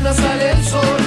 mañana sale el sol.